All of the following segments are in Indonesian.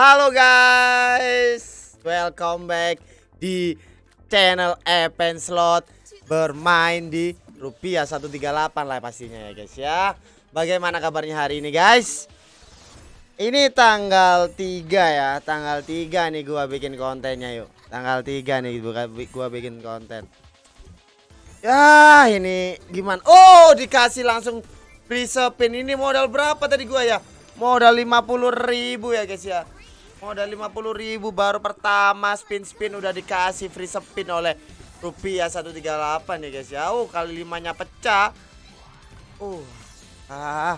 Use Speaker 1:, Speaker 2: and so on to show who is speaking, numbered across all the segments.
Speaker 1: Halo guys, welcome back di channel Epen Slot bermain di rupiah 138 lah pastinya ya guys ya. Bagaimana kabarnya hari ini guys? Ini tanggal 3 ya, tanggal 3 nih gua bikin kontennya yuk. Tanggal 3 nih gua, bikin konten. Ya, ini gimana? Oh, dikasih langsung free spin ini modal berapa tadi gua ya? Modal 50.000 ya guys ya. Modal 50.000 baru pertama spin-spin udah dikasih free spin oleh rupiah 138 ya guys ya. Oh, kali limanya pecah. Uh. Ah.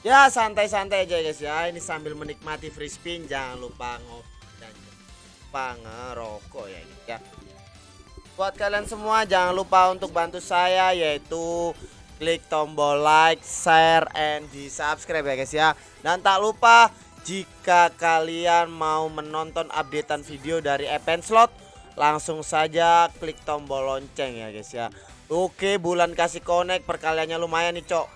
Speaker 1: Ya santai-santai aja guys ya. Ini sambil menikmati free spin jangan lupa ngopi dan lupa ngerokok ya guys ya. Buat kalian semua jangan lupa untuk bantu saya yaitu klik tombol like, share, and di subscribe ya guys ya. Dan tak lupa jika kalian mau menonton updatean video dari Event Slot langsung saja klik tombol lonceng ya guys ya. Oke bulan kasih connect perkaliannya lumayan nih cok.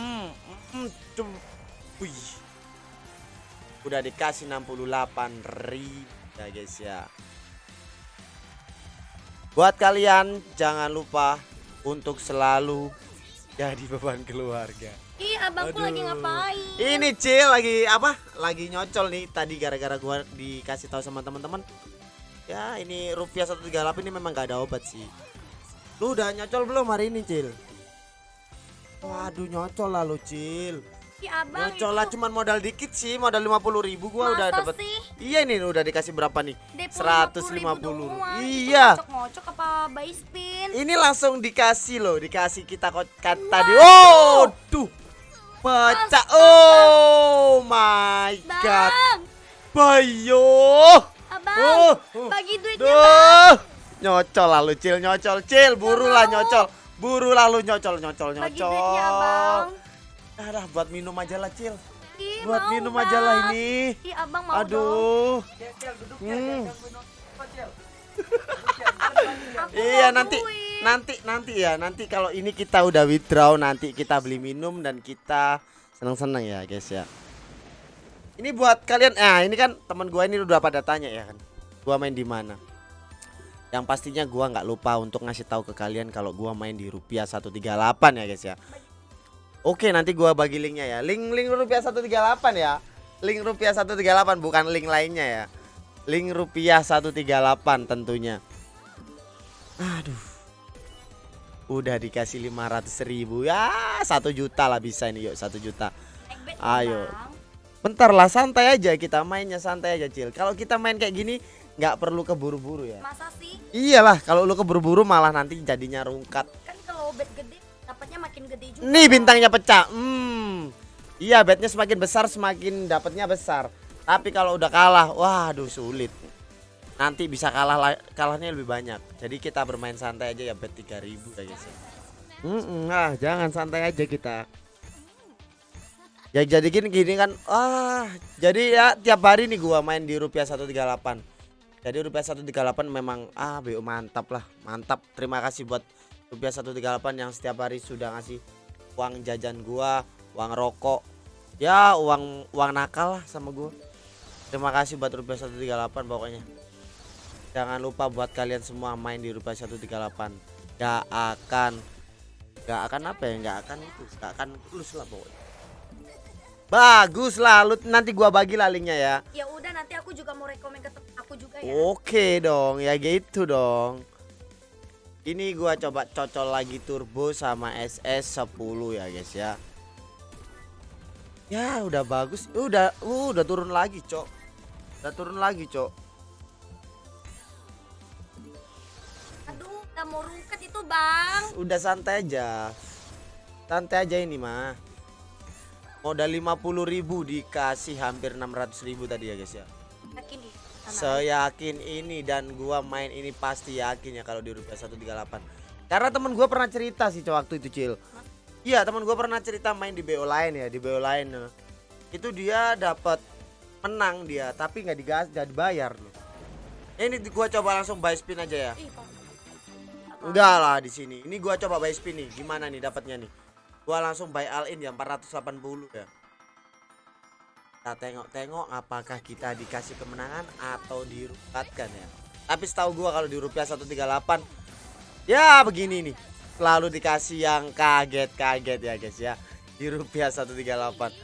Speaker 1: Hmm, hmm. Udah dikasih 68 ribu ya guys ya. Buat kalian jangan lupa untuk selalu jadi beban keluarga.
Speaker 2: Ih, abangku lagi
Speaker 1: Aduh.
Speaker 2: ngapain?
Speaker 1: Ini Cil lagi apa? Lagi nyocol nih tadi gara-gara gua dikasih tahu sama teman-teman. Ya, ini rupiah 138 ini memang gak ada obat sih. Lu udah nyocol belum hari ini, Cil? Waduh, nyocol lah lu, Cil.
Speaker 2: Ih, abang
Speaker 1: Nyocol lah cuman modal dikit sih, modal 50.000 ribu gua udah
Speaker 2: Masa
Speaker 1: dapat.
Speaker 2: sih?
Speaker 1: Iya nih udah dikasih berapa nih?
Speaker 2: DP
Speaker 1: 150.
Speaker 2: 50.000 doang.
Speaker 1: Iya.
Speaker 2: Ngocok-ngocok apa buy spin?
Speaker 1: Ini langsung dikasih loh, dikasih kita kok tadi. Oh, tuh. Pecah. Oh my god.
Speaker 2: Bang,
Speaker 1: Bayo.
Speaker 2: abang,
Speaker 1: Oh, oh.
Speaker 2: bagi duitnya bang.
Speaker 1: Duh. Nyocol lah lu, Cil, nyocol. Cil, buru lah
Speaker 2: mau.
Speaker 1: nyocol. Buru lah lu nyocol, nyocol,
Speaker 2: Bagi
Speaker 1: nyocol.
Speaker 2: duitnya abang.
Speaker 1: Ah, buat minum aja lah, Cil.
Speaker 2: Ih,
Speaker 1: Buat
Speaker 2: mau,
Speaker 1: minum
Speaker 2: Bang.
Speaker 1: aja lah ini.
Speaker 2: Ih, abang mau dong.
Speaker 1: Aduh. Hmm.
Speaker 2: Aku
Speaker 1: Iya
Speaker 2: mau
Speaker 1: nanti
Speaker 2: duit.
Speaker 1: Nanti nanti ya nanti kalau ini kita udah withdraw nanti kita beli minum dan kita seneng-seneng ya guys ya. Ini buat kalian ah ini kan teman gua ini udah pada tanya ya kan. Gua main di mana? Yang pastinya gua nggak lupa untuk ngasih tahu ke kalian kalau gua main di rupiah 138 ya guys ya. Oke nanti gua bagi linknya ya. Link link rupiah 138 ya. Link rupiah 138 bukan link lainnya ya. Link rupiah 138 tentunya. Aduh. Udah dikasih 500 ribu ya satu juta lah bisa ini yuk satu juta. Ayo. Bentar lah santai aja kita mainnya santai aja Cil. Kalau kita main kayak gini nggak perlu keburu-buru ya.
Speaker 2: Masa sih?
Speaker 1: Iyalah kalau lu keburu-buru malah nanti jadinya rungkat.
Speaker 2: Kan kalau bet gede, dapatnya makin gede juga.
Speaker 1: Nih bintangnya pecah. Hmm. Iya betnya semakin besar semakin dapatnya besar. Tapi kalau udah kalah, waduh sulit. Nanti bisa kalah la- kalahnya lebih banyak. Jadi kita bermain santai aja ya bet 3000 ya guys. ya. Mm-mm, ah, jangan santai aja kita. Ya jadi gini, gini kan ah jadi ya tiap hari nih gua main di rupiah 138. Jadi rupiah 138 memang ah BO mantap lah, mantap. Terima kasih buat rupiah 138 yang setiap hari sudah ngasih uang jajan gua, uang rokok. Ya, uang uang nakal lah sama gua. Terima kasih buat rupiah 138 pokoknya. Jangan lupa buat kalian semua main di rupiah 138. Gak akan gak akan apa ya? Gak akan itu, gak akan lulus lah pokoknya. Bagus lah, lu nanti gua bagi lah linknya ya.
Speaker 2: Ya udah nanti aku juga mau rekomen ke aku juga ya.
Speaker 1: Oke dong, ya gitu dong. Ini gua coba cocol lagi turbo sama SS 10 ya guys ya. Ya udah bagus, udah uh, udah turun lagi cok, udah turun lagi cok.
Speaker 2: Mau rungkat itu bang.
Speaker 1: Udah santai aja, santai aja ini mah. Modal 50.000 ribu dikasih hampir 600.000 ribu tadi ya guys ya.
Speaker 2: Yakin nih.
Speaker 1: Seyakin ini dan gua main ini pasti yakin ya kalau di rupiah 138. Karena temen gua pernah cerita sih waktu itu Cil. Iya, temen gua pernah cerita main di BO lain ya, di BO lain. eh. Itu dia dapat menang dia, tapi nggak digas, nggak dibayar loh. Ini gua coba langsung buy spin aja ya.
Speaker 2: Ih.
Speaker 1: Enggak lah di sini. Ini gua coba buy spin nih. Gimana nih dapatnya nih? Gua langsung buy all in ya 480 ya. Kita tengok-tengok apakah kita dikasih kemenangan atau dirupatkan ya. Tapi setahu gua kalau di rupiah 138 ya begini nih. Selalu dikasih yang kaget-kaget ya guys ya. Di rupiah 138.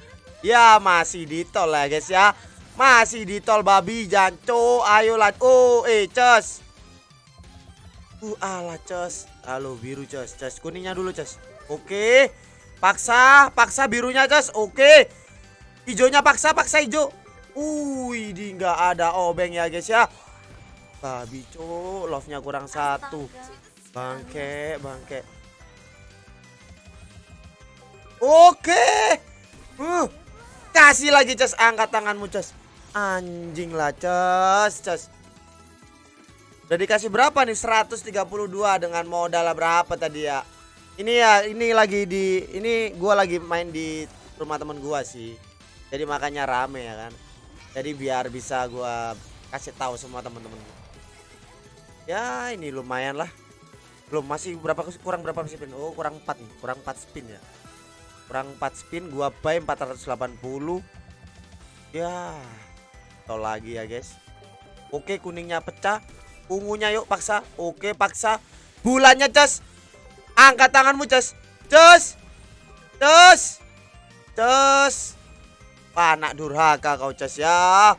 Speaker 1: Ya masih di tol ya guys ya. Masih di tol babi janco. Ayo lah. Oh, eh cus. Uh, alah cus. Halo biru cus. Cus kuningnya dulu cus. Oke. Paksa, paksa birunya cus. Oke. Hijaunya paksa, paksa hijau. Wih, di nggak ada obeng ya guys ya. Babi cuk, love-nya kurang satu. Bangke, bangke. Oke. Uh, kasih lagi Ces, angkat tanganmu Ces. Anjing lah Ces, Ces. Udah dikasih berapa nih? 132 dengan modal berapa tadi ya? Ini ya, ini lagi di ini gua lagi main di rumah temen gua sih. Jadi makanya rame ya kan. Jadi biar bisa gua kasih tahu semua teman-teman gua. Ya, ini lumayan lah belum masih berapa kurang berapa spin oh kurang 4 nih kurang 4 spin ya kurang 4 spin gua buy 480 ya tol lagi ya guys oke kuningnya pecah ungunya yuk paksa oke paksa bulannya cas angkat tanganmu cas cas cas cas anak durhaka kau cas ya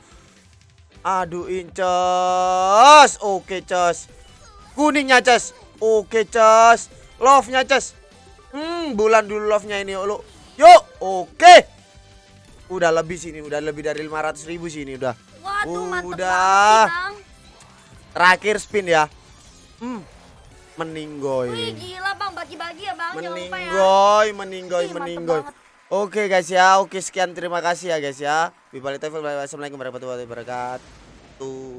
Speaker 1: aduh incas oke cas kuningnya cas Oke, Cas. Love-nya, Cas. Hmm, bulan dulu love-nya ini, lo. Yuk, oke. Udah lebih sini, udah lebih dari 500 ribu sini udah.
Speaker 2: Waduh,
Speaker 1: Udah. Terakhir spin ya. Hmm.
Speaker 2: Wih,
Speaker 1: Meninggoy.
Speaker 2: gila Bang, bagi-bagi ya Bang, lupa ya.
Speaker 1: Meninggoy, meninggoy,
Speaker 2: Ih,
Speaker 1: meninggoy. Oke guys ya, oke sekian terima kasih ya guys ya. Wassalamualaikum warahmatullahi wabarakatuh.